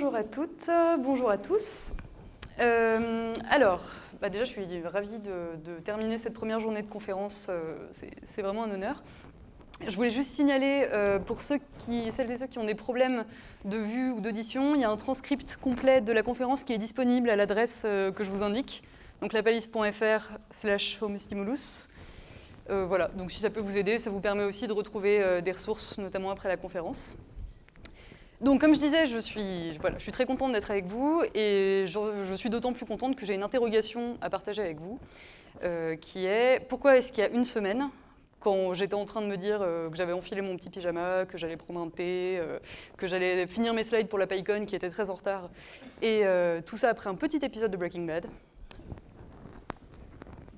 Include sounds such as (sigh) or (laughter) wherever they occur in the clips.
bonjour à toutes, bonjour à tous. Euh, alors, bah déjà je suis ravie de, terminer cette première journée de conférence, euh, c'est vraiment un honneur. Je voulais juste signaler euh, pour ceux qui, celles et ceux qui ont des problèmes de vue ou d'audition, il y a un transcript complet de la conférence qui est disponible à l'adresse que je vous indique, donc lapalisse.fr slash homestimulus. voilà, donc si ça peut vous aider, ça vous permet aussi de retrouver des ressources, notamment après la conférence. Donc, comme je disais, je suis, voilà, je suis très contente d'être avec vous et je, suis d'autant plus contente que j'ai une interrogation à partager avec vous, euh, qui est pourquoi est-ce qu'il y a une semaine, quand j'étais en train de me dire euh, que j'avais enfilé mon petit pyjama, que j'allais prendre un thé, euh, que j'allais finir mes slides pour la PyCon qui était très en retard, et tout ça après un petit épisode de Breaking Bad,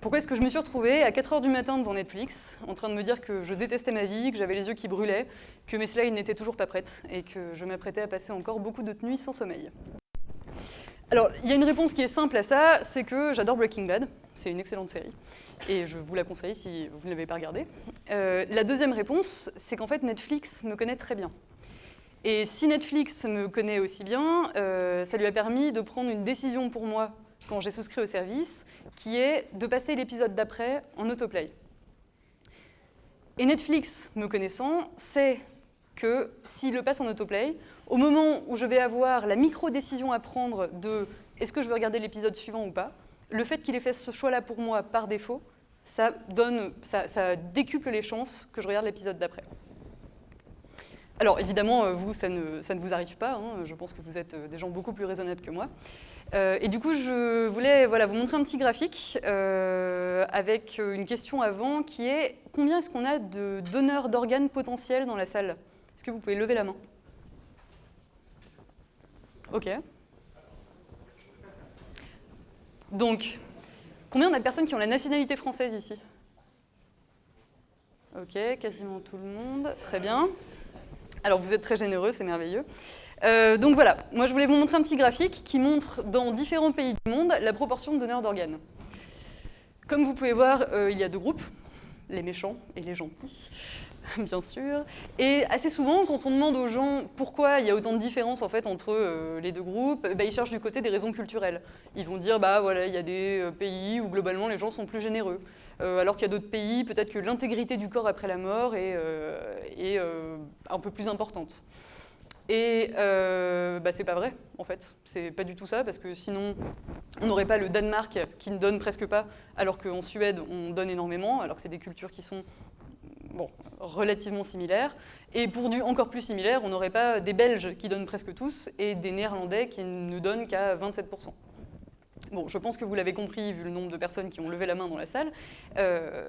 pourquoi est-ce que je me suis retrouvée à 4h du matin devant Netflix, en train de me dire que je détestais ma vie, que j'avais les yeux qui brûlaient, que mes slides n'étaient toujours pas prêtes, et que je m'apprêtais à passer encore beaucoup de nuits sans sommeil? Alors, il y a une réponse qui est simple à ça, c'est que j'adore Breaking Bad, c'est une excellente série, et je vous la conseille si vous ne l'avez pas regardée. Euh, la deuxième réponse, c'est qu'en fait Netflix me connaît très bien. Et si Netflix me connaît aussi bien, euh, ça lui a permis de prendre une décision pour moi quand j'ai souscrit au service, qui est de passer l'épisode d'après en autoplay. Et Netflix, me connaissant, sait que s'il le passe en autoplay, au moment où je vais avoir la micro-décision à prendre de est-ce que je veux regarder l'épisode suivant ou pas, le fait qu'il ait fait ce choix-là pour moi par défaut, ça, donne, ça, décuple les chances que je regarde l'épisode d'après. Alors évidemment, euh, vous, ça ne, ça ne vous arrive pas, hein. je pense que vous êtes euh, des gens beaucoup plus raisonnables que moi. Euh, et du coup, je voulais voilà, vous montrer un petit graphique avec une question avant qui est combien est-ce qu'on a de donneurs d'organes potentiels dans la salle? Est-ce que vous pouvez lever la main? Ok. Donc, combien on a de personnes qui ont la nationalité française ici? Ok, quasiment tout le monde. Très bien. Alors vous êtes très généreux, c'est merveilleux. Euh, donc voilà, moi je voulais vous montrer un petit graphique qui montre dans différents pays du monde la proportion de donneurs d'organes. Comme vous pouvez voir, euh, il y a deux groupes, les méchants et les gentils, (laughs) bien sûr. Et assez souvent, quand on demande aux gens pourquoi il y a autant de différences en fait, entre euh, les deux groupes, bah, ils cherchent du côté des raisons culturelles. Ils vont dire, bah voilà, il y a des pays où globalement les gens sont plus généreux. Alors qu'il y a d'autres pays, peut-être que l'intégrité du corps après la mort est, un peu plus importante. Et bah, c'est pas vrai, en fait. C'est pas du tout ça, parce que sinon, on n'aurait pas le Danemark qui ne donne presque pas, alors qu'en Suède, on donne énormément, alors que c'est des cultures qui sont bon, relativement similaires. Et pour du encore plus similaire, on n'aurait pas des Belges qui donnent presque tous, et des Néerlandais qui ne donnent qu'à 27%. Bon, je pense que vous l'avez compris, vu le nombre de personnes qui ont levé la main dans la salle. Euh,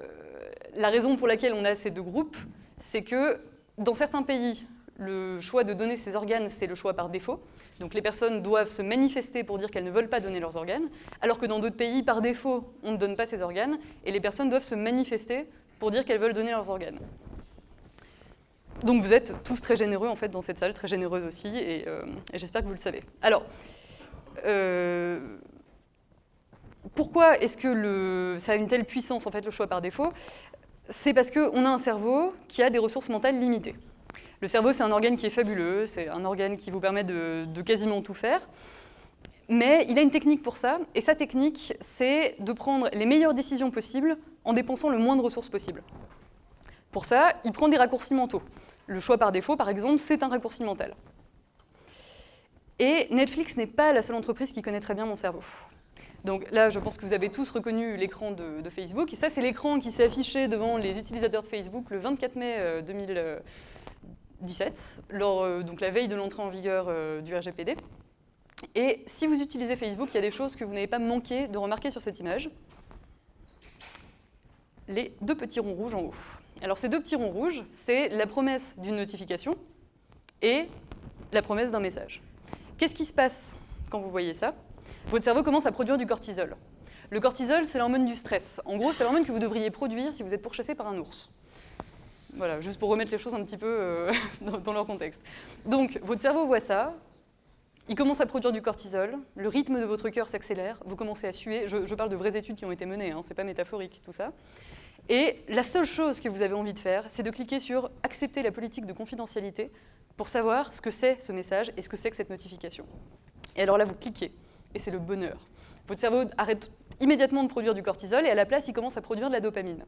la raison pour laquelle on a ces deux groupes, c'est que dans certains pays, le choix de donner ses organes, c'est le choix par défaut. Donc les personnes doivent se manifester pour dire qu'elles ne veulent pas donner leurs organes, alors que dans d'autres pays, par défaut, on ne donne pas ses organes, et les personnes doivent se manifester pour dire qu'elles veulent donner leurs organes. Donc vous êtes tous très généreux en fait dans cette salle, très généreuse aussi, et, euh, j'espère que vous le savez. Alors, euh, pourquoi est-ce que ça a une telle puissance, en fait, le choix par défaut? C'est parce qu'on a un cerveau qui a des ressources mentales limitées. Le cerveau, c'est un organe qui est fabuleux, c'est un organe qui vous permet de, quasiment tout faire. Mais il a une technique pour ça, et sa technique, c'est de prendre les meilleures décisions possibles en dépensant le moins de ressources possible. Pour ça, il prend des raccourcis mentaux. Le choix par défaut, par exemple, c'est un raccourci mental. Et Netflix n'est pas la seule entreprise qui connaît très bien mon cerveau. Donc là, je pense que vous avez tous reconnu l'écran de, Facebook. Et ça, c'est l'écran qui s'est affiché devant les utilisateurs de Facebook le 24 mai euh, 2000, 17, lors, euh, donc la veille de l'entrée en vigueur euh, du RGPD. Et si vous utilisez Facebook, il y a des choses que vous n'avez pas manqué de remarquer sur cette image. Les deux petits ronds rouges en haut. Alors ces deux petits ronds rouges, c'est la promesse d'une notification et la promesse d'un message. Qu'est-ce qui se passe quand vous voyez ça? Votre cerveau commence à produire du cortisol. Le cortisol, c'est l'hormone du stress. En gros, c'est l'hormone que vous devriez produire si vous êtes pourchassé par un ours. Voilà, juste pour remettre les choses un petit peu euh, (laughs) dans, leur contexte. Donc, votre cerveau voit ça, il commence à produire du cortisol, le rythme de votre cœur s'accélère, vous commencez à suer. Je, parle de vraies études qui ont été menées, hein, c'est pas métaphorique tout ça. Et la seule chose que vous avez envie de faire, c'est de cliquer sur « Accepter la politique de confidentialité » pour savoir ce que c'est ce message et ce que c'est que cette notification. Et alors là, vous cliquez, et c'est le bonheur. Votre cerveau arrête immédiatement de produire du cortisol, et à la place, il commence à produire de la dopamine.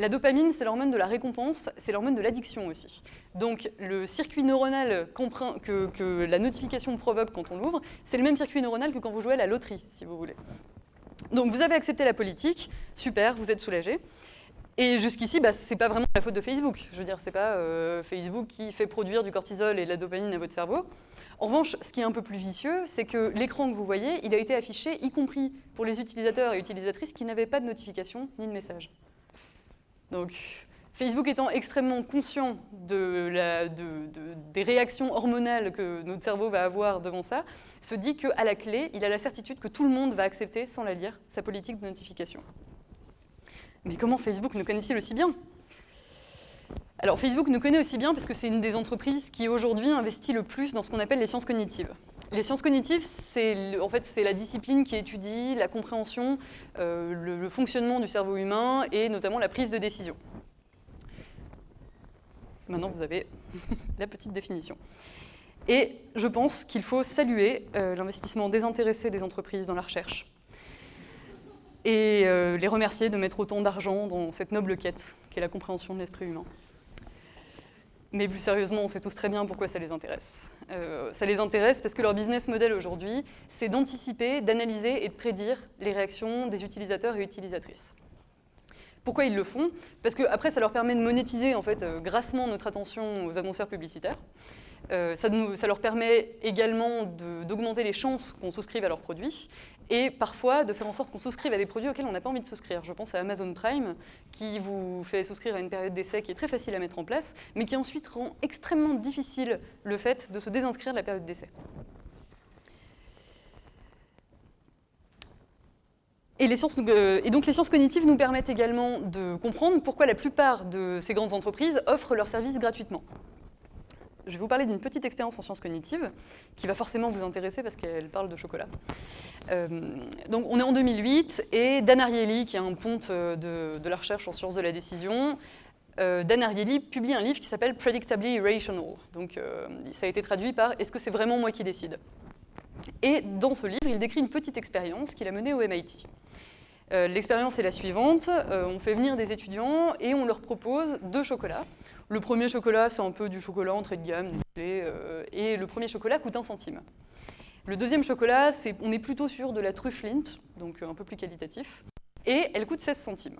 La dopamine, c'est l'hormone de la récompense, c'est l'hormone de l'addiction aussi. Donc le circuit neuronal que, que la notification provoque quand on l'ouvre, c'est le même circuit neuronal que quand vous jouez à la loterie, si vous voulez. Donc vous avez accepté la politique, super, vous êtes soulagé. Et jusqu'ici, bah, ce n'est pas vraiment la faute de Facebook. Je veux dire, ce n'est pas euh, Facebook qui fait produire du cortisol et de la dopamine à votre cerveau. En revanche, ce qui est un peu plus vicieux, c'est que l'écran que vous voyez, il a été affiché, y compris pour les utilisateurs et utilisatrices qui n'avaient pas de notification ni de message. Donc, Facebook étant extrêmement conscient de des réactions hormonales que notre cerveau va avoir devant ça, se dit qu'à la clé, il a la certitude que tout le monde va accepter, sans la lire, sa politique de notification. Mais comment Facebook nous connaît-il aussi bien? Alors Facebook nous connaît aussi bien parce que c'est une des entreprises qui aujourd'hui investit le plus dans ce qu'on appelle les sciences cognitives. Les sciences cognitives, c'est en fait, la discipline qui étudie la compréhension, euh, le, fonctionnement du cerveau humain et notamment la prise de décision. Maintenant, vous avez (laughs) la petite définition. Et je pense qu'il faut saluer euh, l'investissement désintéressé des entreprises dans la recherche et euh, les remercier de mettre autant d'argent dans cette noble quête qu'est la compréhension de l'esprit humain. Mais plus sérieusement, on sait tous très bien pourquoi ça les intéresse. Euh, ça les intéresse parce que leur business model aujourd'hui, c'est d'anticiper, d'analyser et de prédire les réactions des utilisateurs et utilisatrices. Pourquoi ils le font? Parce qu'après, ça leur permet de monétiser en fait, euh, grassement notre attention aux annonceurs publicitaires. Euh, ça, leur permet également d'augmenter les chances qu'on souscrive à leurs produits et parfois de faire en sorte qu'on souscrive à des produits auxquels on n'a pas envie de souscrire. Je pense à Amazon Prime, qui vous fait souscrire à une période d'essai qui est très facile à mettre en place, mais qui ensuite rend extrêmement difficile le fait de se désinscrire de la période d'essai. Et, euh, et, donc les sciences cognitives nous permettent également de comprendre pourquoi la plupart de ces grandes entreprises offrent leurs services gratuitement je vais vous parler d'une petite expérience en sciences cognitives qui va forcément vous intéresser parce qu'elle parle de chocolat. Euh, donc on est en 2008 et Dan Ariely, qui est un ponte euh, de, la recherche en sciences de la décision, euh, Dan Ariely publie un livre qui s'appelle Predictably Irrational. Donc ça a été traduit par Est-ce que c'est vraiment moi qui décide? Et dans ce livre, il décrit une petite expérience qu'il a menée au MIT. L'expérience est la suivante, on fait venir des étudiants et on leur propose deux chocolats. Le premier chocolat, c'est un peu du chocolat entrée de gamme, euh, et le premier chocolat coûte un centime. Le deuxième chocolat, on est plutôt sur de la truffe Lint, donc un peu plus qualitatif, et elle coûte 16 centimes.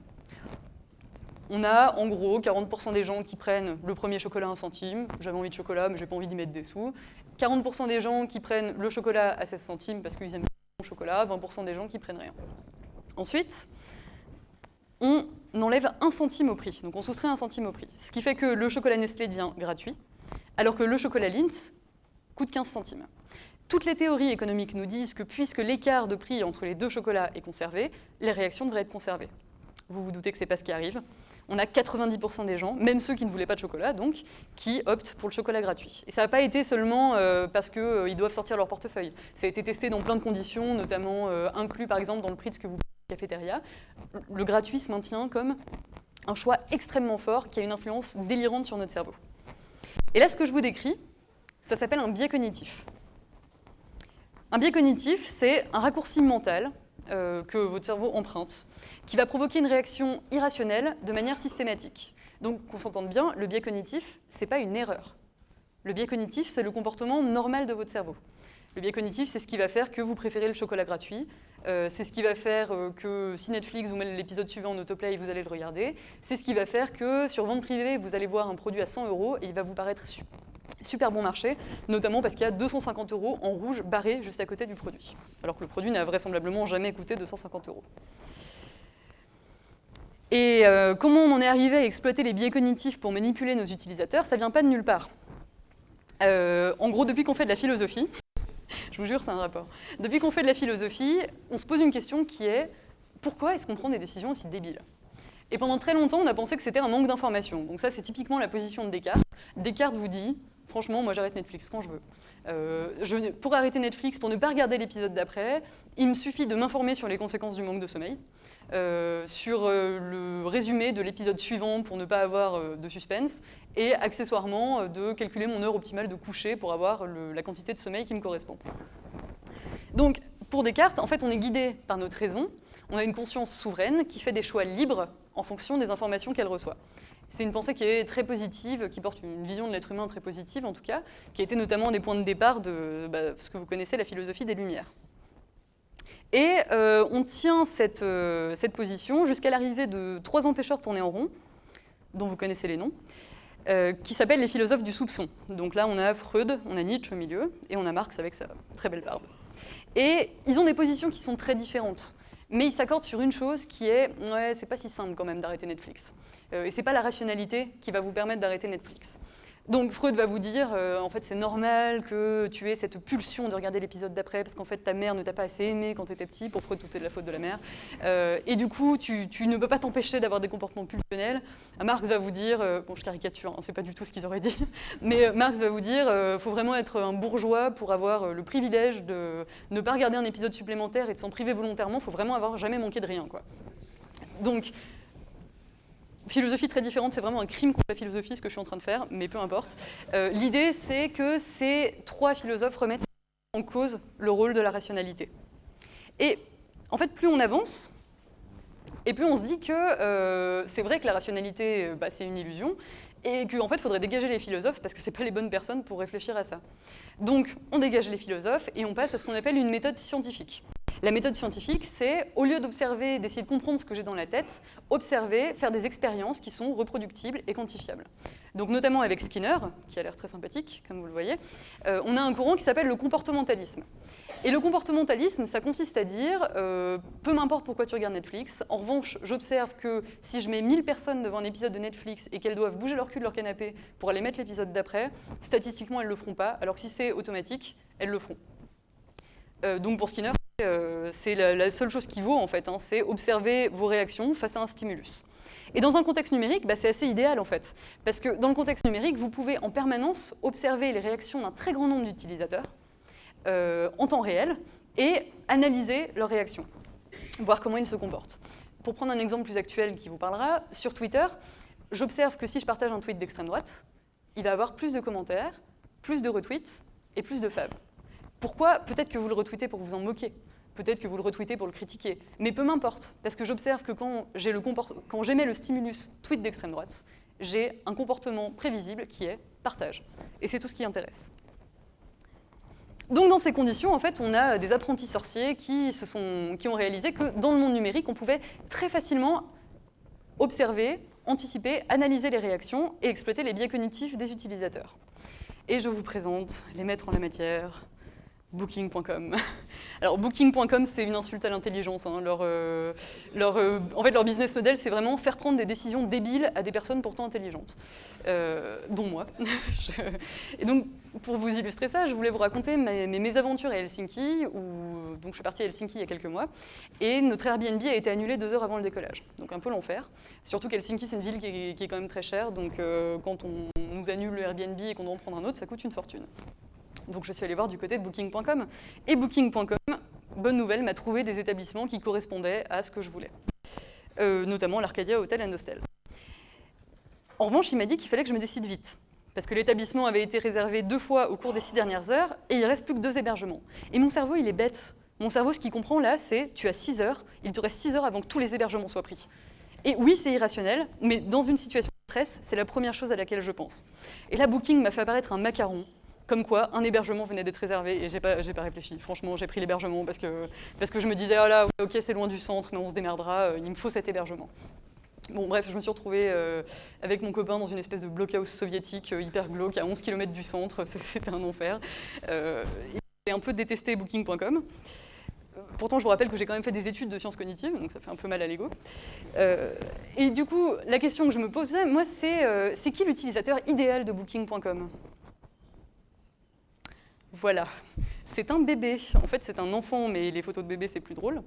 On a en gros 40% des gens qui prennent le premier chocolat à un centime, j'avais envie de chocolat mais j'ai pas envie d'y mettre des sous, 40% des gens qui prennent le chocolat à 16 centimes parce qu'ils aiment le chocolat, 20% des gens qui prennent rien. Ensuite, on enlève un centime au prix, donc on soustrait un centime au prix. Ce qui fait que le chocolat Nestlé devient gratuit, alors que le chocolat Lindt coûte 15 centimes. Toutes les théories économiques nous disent que puisque l'écart de prix entre les deux chocolats est conservé, les réactions devraient être conservées. Vous vous doutez que ce n'est pas ce qui arrive. On a 90% des gens, même ceux qui ne voulaient pas de chocolat, donc, qui optent pour le chocolat gratuit. Et ça n'a pas été seulement euh, parce qu'ils euh, doivent sortir leur portefeuille. Ça a été testé dans plein de conditions, notamment euh, inclus par exemple dans le prix de ce que vous cafétéria, le gratuit se maintient comme un choix extrêmement fort qui a une influence délirante sur notre cerveau. Et là, ce que je vous décris, ça s'appelle un biais cognitif. Un biais cognitif, c'est un raccourci mental euh, que votre cerveau emprunte, qui va provoquer une réaction irrationnelle de manière systématique. Donc, qu'on s'entende bien, le biais cognitif, ce n'est pas une erreur. Le biais cognitif, c'est le comportement normal de votre cerveau. Le biais cognitif, c'est ce qui va faire que vous préférez le chocolat gratuit, euh, c'est ce qui va faire euh, que si Netflix vous met l'épisode suivant en autoplay, vous allez le regarder. C'est ce qui va faire que sur vente privée, vous allez voir un produit à 100 euros et il va vous paraître super bon marché, notamment parce qu'il y a 250 euros en rouge barré juste à côté du produit, alors que le produit n'a vraisemblablement jamais coûté 250 euros. Et euh, comment on en est arrivé à exploiter les biais cognitifs pour manipuler nos utilisateurs? Ça vient pas de nulle part. en gros, depuis qu'on fait de la philosophie, vous jure, c'est un rapport. Depuis qu'on fait de la philosophie, on se pose une question qui est pourquoi est-ce qu'on prend des décisions aussi débiles? Et pendant très longtemps, on a pensé que c'était un manque d'information. Donc ça, c'est typiquement la position de Descartes. Descartes vous dit Franchement, moi j'arrête Netflix quand je veux. je, pour arrêter Netflix, pour ne pas regarder l'épisode d'après, il me suffit de m'informer sur les conséquences du manque de sommeil, sur le résumé de l'épisode suivant pour ne pas avoir de suspense, et accessoirement de calculer mon heure optimale de coucher pour avoir la quantité de sommeil qui me correspond. Donc, pour Descartes, en fait, on est guidé par notre raison, on a une conscience souveraine qui fait des choix libres en fonction des informations qu'elle reçoit. C'est une pensée qui est très positive, qui porte une vision de l'être humain très positive en tout cas, qui a été notamment des points de départ de bah, ce que vous connaissez, la philosophie des Lumières. Et euh, on tient cette, euh, cette position jusqu'à l'arrivée de trois empêcheurs tournés en rond, dont vous connaissez les noms, euh, qui s'appellent les philosophes du soupçon. Donc là, on a Freud, on a Nietzsche au milieu, et on a Marx avec sa très belle barbe. Et ils ont des positions qui sont très différentes. Mais ils s'accordent sur une chose qui est, ouais, c'est pas si simple quand même d'arrêter Netflix. Euh, et c'est pas la rationalité qui va vous permettre d'arrêter Netflix. Donc Freud va vous dire, euh, en fait c'est normal que tu aies cette pulsion de regarder l'épisode d'après parce qu'en fait ta mère ne t'a pas assez aimé quand tu étais petit, pour Freud tout est de la faute de la mère, euh, et du coup tu, ne peux pas t'empêcher d'avoir des comportements pulsionnels. Marx va vous dire, bon je caricature, hein, c'est pas du tout ce qu'ils auraient dit, (laughs) mais Marx va vous dire, faut vraiment être un bourgeois pour avoir le privilège de ne pas regarder un épisode supplémentaire et de s'en priver volontairement, il faut vraiment avoir jamais manqué de rien. Quoi. Donc philosophie très différente, c'est vraiment un crime contre la philosophie ce que je suis en train de faire, mais peu importe. Euh, l'idée, c'est que ces trois philosophes remettent en cause le rôle de la rationalité. Et en fait, plus on avance, et plus on se dit que euh, c'est vrai que la rationalité, euh, bah, c'est une illusion, et qu'en fait, il faudrait dégager les philosophes parce que ce pas les bonnes personnes pour réfléchir à ça. Donc, on dégage les philosophes et on passe à ce qu'on appelle une méthode scientifique. La méthode scientifique, c'est, au lieu d'observer, d'essayer de comprendre ce que j'ai dans la tête, observer, faire des expériences qui sont reproductibles et quantifiables. Donc notamment avec Skinner, qui a l'air très sympathique, comme vous le voyez, euh, on a un courant qui s'appelle le comportementalisme. Et le comportementalisme, ça consiste à dire, euh, peu m'importe pourquoi tu regardes Netflix, en revanche, j'observe que si je mets 1000 personnes devant un épisode de Netflix et qu'elles doivent bouger leur cul de leur canapé pour aller mettre l'épisode d'après, statistiquement, elles ne le feront pas, alors que si c'est automatique, elles le feront. Euh, donc pour Skinner, euh, c'est la, seule chose qui vaut en fait, hein, c'est observer vos réactions face à un stimulus. Et dans un contexte numérique, bah, c'est assez idéal en fait, parce que dans le contexte numérique, vous pouvez en permanence observer les réactions d'un très grand nombre d'utilisateurs euh, en temps réel et analyser leurs réactions, voir comment ils se comportent. Pour prendre un exemple plus actuel qui vous parlera, sur Twitter, j'observe que si je partage un tweet d'extrême droite, il va avoir plus de commentaires, plus de retweets et plus de fabs. Pourquoi? Peut-être que vous le retweetez pour vous en moquer. Peut-être que vous le retweetez pour le critiquer. Mais peu m'importe, parce que j'observe que quand j'émets le stimulus tweet d'extrême droite, j'ai un comportement prévisible qui est partage. Et c'est tout ce qui intéresse. Donc dans ces conditions, en fait, on a des apprentis sorciers qui, qui ont réalisé que dans le monde numérique, on pouvait très facilement observer, anticiper, analyser les réactions et exploiter les biais cognitifs des utilisateurs. Et je vous présente les maîtres en la matière, Booking.com. (laughs) Alors Booking.com, c'est une insulte à l'intelligence. Hein. Euh, euh, en fait, leur business model, c'est vraiment faire prendre des décisions débiles à des personnes pourtant intelligentes, euh, dont moi. (laughs) Et donc, pour vous illustrer ça, je voulais vous raconter mes, mes aventures à Helsinki, où donc je suis partie à Helsinki il y a quelques mois, et notre Airbnb a été annulé deux heures avant le décollage. Donc un peu l'enfer. Surtout qu'Helsinki, c'est une ville qui est, qui est, quand même très chère, donc quand on nous annule le Airbnb et qu'on doit en prendre un autre, ça coûte une fortune. Donc je suis allée voir du côté de Booking.com. Et Booking.com, bonne nouvelle, m'a trouvé des établissements qui correspondaient à ce que je voulais. Euh, notamment l'Arcadia Hotel and Hostel. En revanche, il m'a dit qu'il fallait que je me décide vite. Parce que l'établissement avait été réservé deux fois au cours des six dernières heures, et il reste plus que deux hébergements. Et mon cerveau, il est bête. Mon cerveau, ce qu'il comprend là, c'est tu as six heures, il te reste six heures avant que tous les hébergements soient pris. Et oui, c'est irrationnel, mais dans une situation de stress, c'est la première chose à laquelle je pense. Et là, Booking m'a fait apparaître un macaron comme quoi un hébergement venait d'être réservé et j'ai pas, pas réfléchi. Franchement, j'ai pris l'hébergement parce que, je me disais, oh là, ok, c'est loin du centre, mais on se démerdera, euh, il me faut cet hébergement. Bon, bref, je me suis retrouvée euh, avec mon copain dans une espèce de blockhouse soviétique euh, hyper glauque à 11 km du centre, (laughs) c'était un enfer. j'ai un peu détesté Booking.com. Pourtant, je vous rappelle que j'ai quand même fait des études de sciences cognitives, donc ça fait un peu mal à l'ego. et du coup, la question que je me posais, moi, c'est c'est qui l'utilisateur idéal de Booking.com voilà. c'est un bébé. En fait, c'est un enfant, mais les photos de bébé, c'est plus drôle.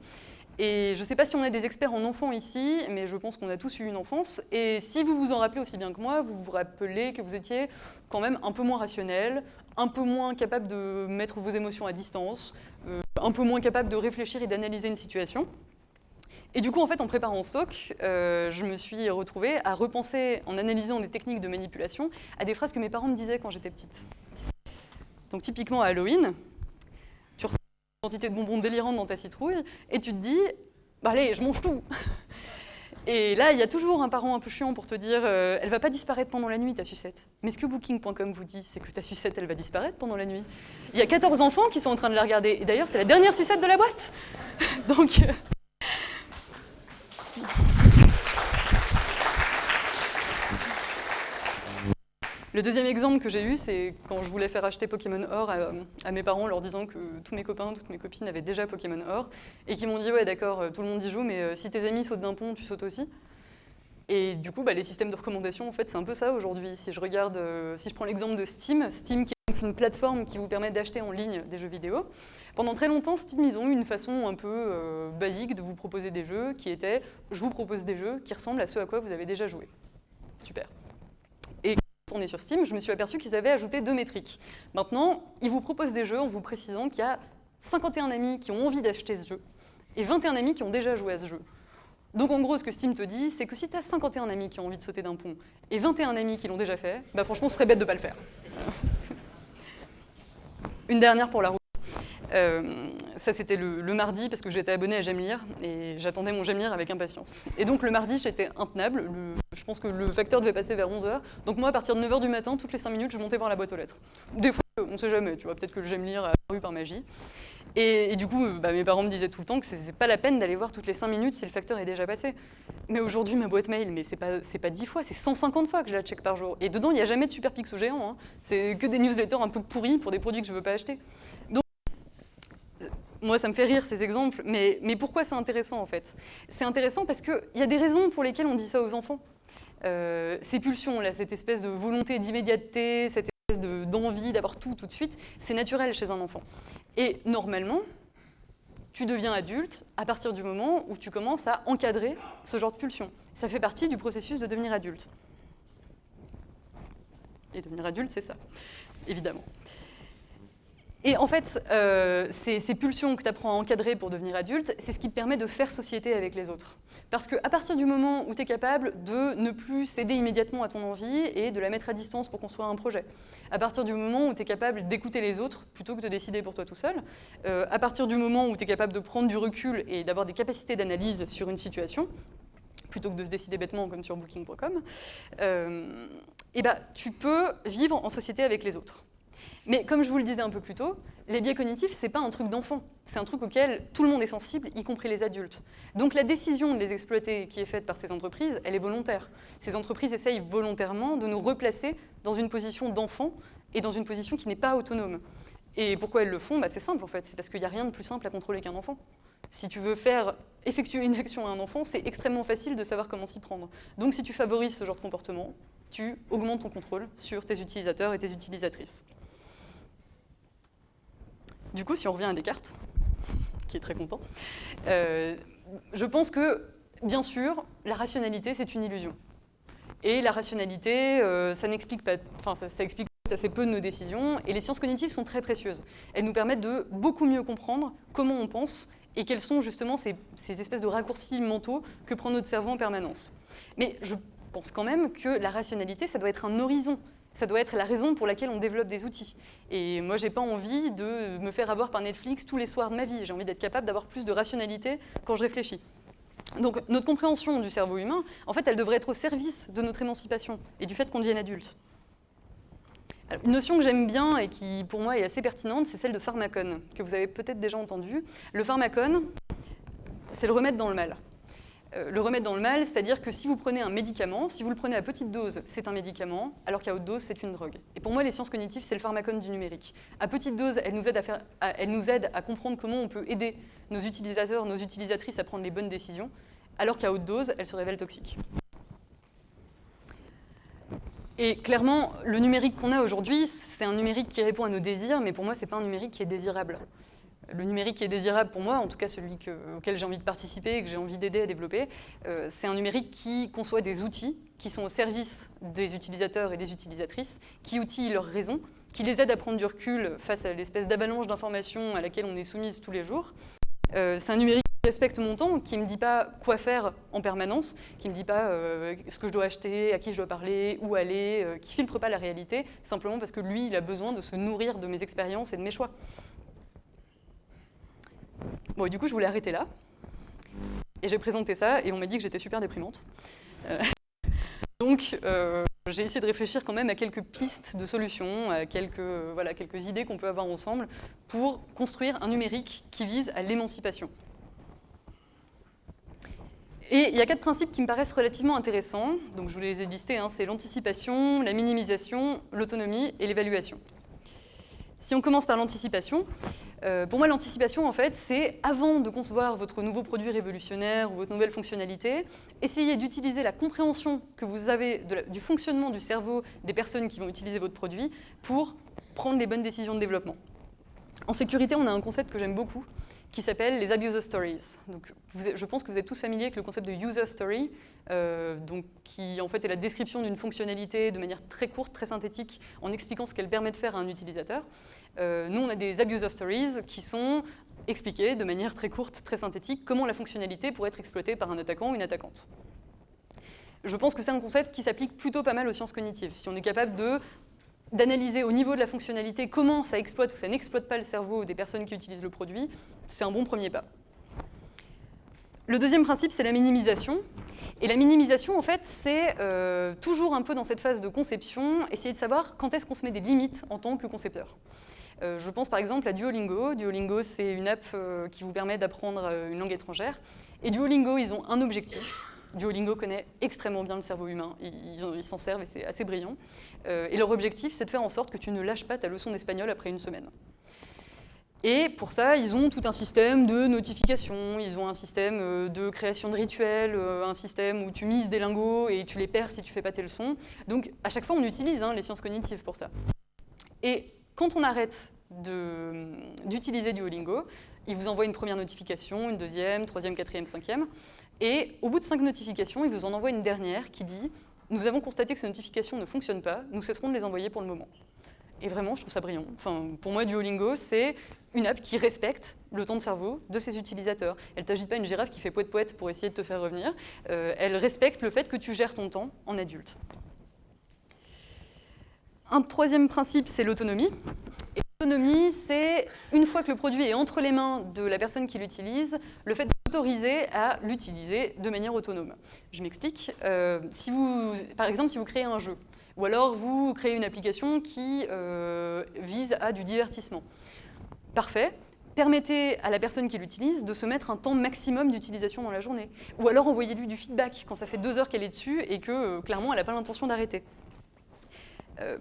Et je ne sais pas si on a des experts en enfants ici, mais je pense qu'on a tous eu une enfance. Et si vous vous en rappelez aussi bien que moi, vous vous rappelez que vous étiez quand même un peu moins rationnel, un peu moins capable de mettre vos émotions à distance, euh, un peu moins capable de réfléchir et d'analyser une situation. Et du coup, en fait, en préparant stock, euh, je me suis retrouvée à repenser, en analysant des techniques de manipulation, à des phrases que mes parents me disaient quand j'étais petite. Donc typiquement à Halloween, tu ressens une quantité de bonbons délirantes dans ta citrouille, et tu te dis, bah allez, je mange tout (laughs) Et là, il y a toujours un parent un peu chiant pour te dire euh, elle va pas disparaître pendant la nuit, ta sucette. Mais ce que Booking.com vous dit, c'est que ta sucette, elle va disparaître pendant la nuit. Il y a 14 enfants qui sont en train de la regarder. Et d'ailleurs, c'est la dernière sucette de la boîte. (laughs) Donc. Euh, Le deuxième exemple que j'ai eu, c'est quand je voulais faire acheter Pokémon Or à, mes parents, leur disant que tous mes copains, toutes mes copines avaient déjà Pokémon Or, et qui m'ont dit « ouais d'accord, euh, tout le monde y joue, mais euh, si tes amis sautent d'un pont, tu sautes aussi ». Et du coup, bah, les systèmes de recommandation, en fait, c'est un peu ça aujourd'hui. Si je regarde, euh, si je prends l'exemple de Steam, Steam qui est une plateforme qui vous permet d'acheter en ligne des jeux vidéo, pendant très longtemps, Steam, ils ont eu une façon un peu basique de vous proposer des jeux qui était « je vous propose des jeux qui ressemblent à ceux à quoi vous avez déjà joué ». Super est sur Steam, je me suis aperçu qu'ils avaient ajouté deux métriques. Maintenant, ils vous proposent des jeux en vous précisant qu'il y a 51 amis qui ont envie d'acheter ce jeu et 21 amis qui ont déjà joué à ce jeu. Donc en gros, ce que Steam te dit, c'est que si tu as 51 amis qui ont envie de sauter d'un pont et 21 amis qui l'ont déjà fait, bah franchement, ce serait bête de ne pas le faire. (laughs) Une dernière pour la route. Euh, ça, c'était le, mardi parce que j'étais abonné à J'aime lire et j'attendais mon J'aime lire avec impatience. Et donc, le mardi, j'étais intenable. je pense que le facteur devait passer vers 11h. Donc, moi, à partir de 9h du matin, toutes les 5 minutes, je montais voir la boîte aux lettres. Des fois, on sait jamais, tu vois, peut-être que le J'aime lire a apparu par magie. Et, du coup, bah, mes parents me disaient tout le temps que c'est pas la peine d'aller voir toutes les 5 minutes si le facteur est déjà passé. Mais aujourd'hui, ma boîte mail, mais c'est pas, pas 10 fois, c'est 150 fois que je la check par jour. Et dedans, il n'y a jamais de super pixel géant. Hein. C'est que des newsletters un peu pourris pour des produits que je veux pas acheter moi, ça me fait rire ces exemples, mais, mais pourquoi c'est intéressant en fait? C'est intéressant parce qu'il y a des raisons pour lesquelles on dit ça aux enfants. Euh, ces pulsions, là, cette espèce de volonté d'immédiateté, cette espèce d'envie d'avoir tout tout de suite, c'est naturel chez un enfant. Et normalement, tu deviens adulte à partir du moment où tu commences à encadrer ce genre de pulsion. Ça fait partie du processus de devenir adulte. Et devenir adulte, c'est ça, évidemment. Et en fait, euh, ces, pulsions que tu apprends à encadrer pour devenir adulte, c'est ce qui te permet de faire société avec les autres. Parce qu'à partir du moment où tu es capable de ne plus céder immédiatement à ton envie et de la mettre à distance pour construire un projet, à partir du moment où tu es capable d'écouter les autres plutôt que de décider pour toi tout seul, euh, à partir du moment où tu es capable de prendre du recul et d'avoir des capacités d'analyse sur une situation, plutôt que de se décider bêtement comme sur booking.com, euh, eh ben, tu peux vivre en société avec les autres. Mais comme je vous le disais un peu plus tôt, les biais cognitifs, ce n'est pas un truc d'enfant. C'est un truc auquel tout le monde est sensible, y compris les adultes. Donc la décision de les exploiter qui est faite par ces entreprises, elle est volontaire. Ces entreprises essayent volontairement de nous replacer dans une position d'enfant et dans une position qui n'est pas autonome. Et pourquoi elles le font? Bah, C'est simple en fait, c'est parce qu'il n'y a rien de plus simple à contrôler qu'un enfant. Si tu veux faire effectuer une action à un enfant, c'est extrêmement facile de savoir comment s'y prendre. Donc si tu favorises ce genre de comportement, tu augmentes ton contrôle sur tes utilisateurs et tes utilisatrices. Du coup, si on revient à Descartes, qui est très content, euh, je pense que, bien sûr, la rationalité, c'est une illusion. Et la rationalité, euh, ça n'explique pas, enfin, ça, explique assez peu de nos décisions, et les sciences cognitives sont très précieuses. Elles nous permettent de beaucoup mieux comprendre comment on pense et quels sont justement ces, ces espèces de raccourcis mentaux que prend notre cerveau en permanence. Mais je pense quand même que la rationalité, ça doit être un horizon ça doit être la raison pour laquelle on développe des outils. Et moi, j'ai pas envie de me faire avoir par Netflix tous les soirs de ma vie. J'ai envie d'être capable d'avoir plus de rationalité quand je réfléchis. Donc notre compréhension du cerveau humain, en fait, elle devrait être au service de notre émancipation et du fait qu'on devienne adulte. une notion que j'aime bien et qui, pour moi, est assez pertinente, c'est celle de pharmacone, que vous avez peut-être déjà entendu. Le pharmacone, c'est le remède dans le mal. Euh, le remède dans le mal, c'est-à-dire que si vous prenez un médicament, si vous le prenez à petite dose, c'est un médicament, alors qu'à haute dose, c'est une drogue. Et pour moi, les sciences cognitives, c'est le pharmacone du numérique. À petite dose, elles nous aident à comprendre comment on peut aider nos utilisateurs, nos utilisatrices à prendre les bonnes décisions, alors qu'à haute dose, elles se révèlent toxiques. Et clairement, le numérique qu'on a aujourd'hui, c'est un numérique qui répond à nos désirs, mais pour moi, ce n'est pas un numérique qui est désirable. Le numérique qui est désirable pour moi, en tout cas celui auquel j'ai envie de participer et que j'ai envie d'aider à développer, euh, c'est un numérique qui conçoit des outils qui sont au service des utilisateurs et des utilisatrices, qui outillent leurs raisons, qui les aident à prendre du recul face à l'espèce d'avalanche d'informations à laquelle on est soumise tous les jours. Euh, c'est un numérique qui respecte mon temps, qui ne me dit pas quoi faire en permanence, qui ne me dit pas euh, ce que je dois acheter, à qui je dois parler, où aller, qui ne filtre pas la réalité, simplement parce que lui, il a besoin de se nourrir de mes expériences et de mes choix. Bon, du coup, je voulais arrêter là. Et j'ai présenté ça, et on m'a dit que j'étais super déprimante. Euh, (laughs) donc, euh, j'ai essayé de réfléchir quand même à quelques pistes de solutions, à quelques, voilà, quelques idées qu'on peut avoir ensemble pour construire un numérique qui vise à l'émancipation. Et il y a quatre principes qui me paraissent relativement intéressants, donc je vous les ai listés, hein. c'est l'anticipation, la minimisation, l'autonomie et l'évaluation. Si on commence par l'anticipation, euh, pour moi, l'anticipation, en fait, c'est avant de concevoir votre nouveau produit révolutionnaire ou votre nouvelle fonctionnalité, essayez d'utiliser la compréhension que vous avez du fonctionnement du cerveau des personnes qui vont utiliser votre produit pour prendre les bonnes décisions de développement. En sécurité, on a un concept que j'aime beaucoup, qui s'appelle les abuser stories. Donc, je pense que vous êtes tous familiers avec le concept de user story, euh, donc, qui en fait est la description d'une fonctionnalité de manière très courte, très synthétique, en expliquant ce qu'elle permet de faire à un utilisateur. Euh, nous, on a des abuser stories qui sont expliquées de manière très courte, très synthétique, comment la fonctionnalité pourrait être exploitée par un attaquant ou une attaquante. Je pense que c'est un concept qui s'applique plutôt pas mal aux sciences cognitives. Si on est capable d'analyser au niveau de la fonctionnalité comment ça exploite ou ça n'exploite pas le cerveau des personnes qui utilisent le produit, c'est un bon premier pas. Le deuxième principe, c'est la minimisation. Et la minimisation, en fait, c'est euh, toujours un peu dans cette phase de conception, essayer de savoir quand est-ce qu'on se met des limites en tant que concepteur. Euh, je pense par exemple à Duolingo. Duolingo, c'est une app euh, qui vous permet d'apprendre une langue étrangère. Et Duolingo, ils ont un objectif. Duolingo connaît extrêmement bien le cerveau humain, ils s'en servent et c'est assez brillant. et leur objectif, c'est de faire en sorte que tu ne lâches pas ta leçon d'espagnol après une semaine. Et pour ça, ils ont tout un système de notification, ils ont un système euh, de création de rituels, euh, un système où tu mises des lingots et tu les perds si tu fais pas tes leçons. Donc à chaque fois, on utilise hein, les sciences cognitives pour ça. Et quand on arrête d'utiliser Duolingo, il vous envoie une première notification, une deuxième, troisième, quatrième, cinquième. Et au bout de cinq notifications, il vous en envoie une dernière qui dit « Nous avons constaté que ces notifications ne fonctionnent pas, nous cesserons de les envoyer pour le moment ». Et vraiment, je trouve ça brillant. Enfin, pour moi, Duolingo, c'est une app qui respecte le temps de cerveau de ses utilisateurs. Elle t'agite pas une girafe qui fait poète-poète pour essayer de te faire revenir. Euh, elle respecte le fait que tu gères ton temps en adulte. Un troisième principe, c'est l'autonomie. L'autonomie, c'est une fois que le produit est entre les mains de la personne qui l'utilise, le fait d'autoriser à l'utiliser de manière autonome. Je m'explique. Euh, par exemple, si vous créez un jeu, ou alors vous créez une application qui euh, vise à du divertissement. Parfait. Permettez à la personne qui l'utilise de se mettre un temps maximum d'utilisation dans la journée. Ou alors envoyez-lui du feedback quand ça fait deux heures qu'elle est dessus et que euh, clairement elle n'a pas l'intention d'arrêter. Euh,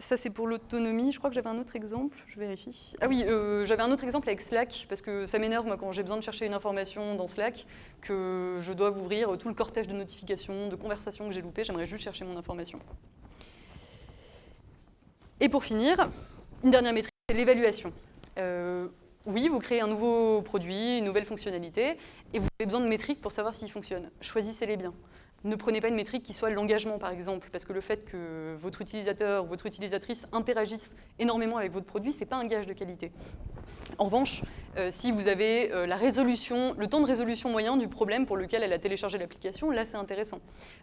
ça c'est pour l'autonomie. Je crois que j'avais un autre exemple, je vérifie. Ah oui, j'avais un autre exemple avec Slack, parce que ça m'énerve moi quand j'ai besoin de chercher une information dans Slack, que je dois ouvrir tout le cortège de notifications, de conversations que j'ai loupées, j'aimerais juste chercher mon information. Et pour finir, une dernière métrique c'est l'évaluation. Euh, oui, vous créez un nouveau produit, une nouvelle fonctionnalité, et vous avez besoin de métriques pour savoir s'il fonctionne. Choisissez-les bien. Ne prenez pas une métrique qui soit l'engagement, par exemple, parce que le fait que votre utilisateur ou votre utilisatrice interagisse énormément avec votre produit, ce n'est pas un gage de qualité. En revanche, euh, si vous avez euh, la résolution, le temps de résolution moyen du problème pour lequel elle a téléchargé l'application, là c'est intéressant.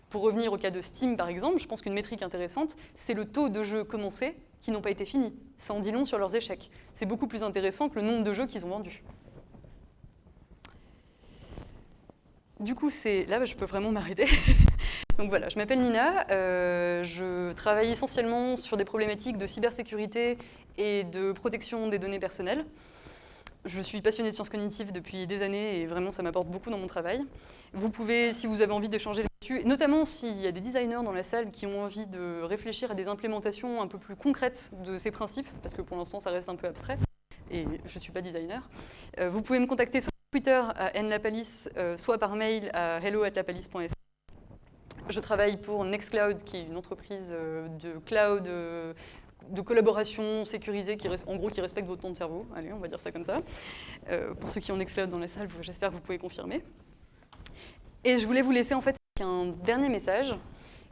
Pour revenir au cas de Steam par exemple, je pense qu'une métrique intéressante, c'est le taux de jeux commencés qui n'ont pas été finis. Ça en dit long sur leurs échecs. C'est beaucoup plus intéressant que le nombre de jeux qu'ils ont vendus. Du coup, c'est là, je peux vraiment m'arrêter. (laughs) Donc voilà, je m'appelle Nina, euh, je travaille essentiellement sur des problématiques de cybersécurité et de protection des données personnelles. Je suis passionnée de sciences cognitives depuis des années et vraiment ça m'apporte beaucoup dans mon travail. Vous pouvez, si vous avez envie d'échanger là-dessus, notamment s'il y a des designers dans la salle qui ont envie de réfléchir à des implémentations un peu plus concrètes de ces principes, parce que pour l'instant ça reste un peu abstrait, et je ne suis pas designer, euh, vous pouvez me contacter sur Twitter à nlapalis, euh, soit par mail à hello.lapalis.fr. Je travaille pour Nextcloud, qui est une entreprise de cloud de collaboration sécurisée, qui, en gros qui respecte votre temps de cerveau. Allez, on va dire ça comme ça. pour ceux qui ont Nextcloud dans la salle, j'espère que vous pouvez confirmer. Et je voulais vous laisser en fait un dernier message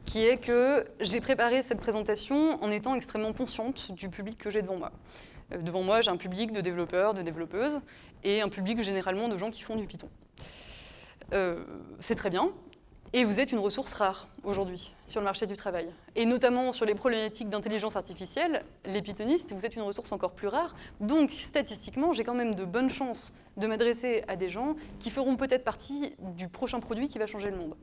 qui est que j'ai préparé cette présentation en étant extrêmement consciente du public que j'ai devant moi. Euh, devant moi, j'ai un public de développeurs, de développeuses, et un public généralement de gens qui font du Python. Euh, c'est très bien, et vous êtes une ressource rare aujourd'hui sur le marché du travail. Et notamment sur les problématiques d'intelligence artificielle, les pythonistes, vous êtes une ressource encore plus rare. Donc statistiquement, j'ai quand même de bonnes chances de m'adresser à des gens qui feront peut-être partie du prochain produit qui va changer le monde.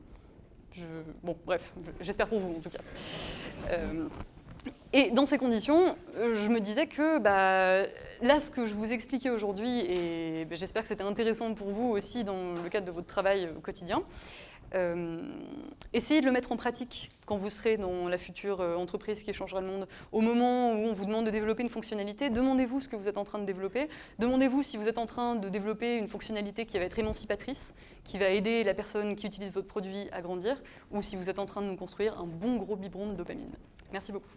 Bon, bref, j'espère pour vous en tout cas. Euh, et dans ces conditions, je me disais que bah, là, ce que je vous expliquais aujourd'hui, et j'espère que c'était intéressant pour vous aussi dans le cadre de votre travail quotidien, essayez de le mettre en pratique quand vous serez dans la future entreprise qui changera le monde. Au moment où on vous demande de développer une fonctionnalité, demandez-vous ce que vous êtes en train de développer. Demandez-vous si vous êtes en train de développer une fonctionnalité qui va être émancipatrice, qui va aider la personne qui utilise votre produit à grandir, ou si vous êtes en train de nous construire un bon gros biberon de dopamine. Merci beaucoup.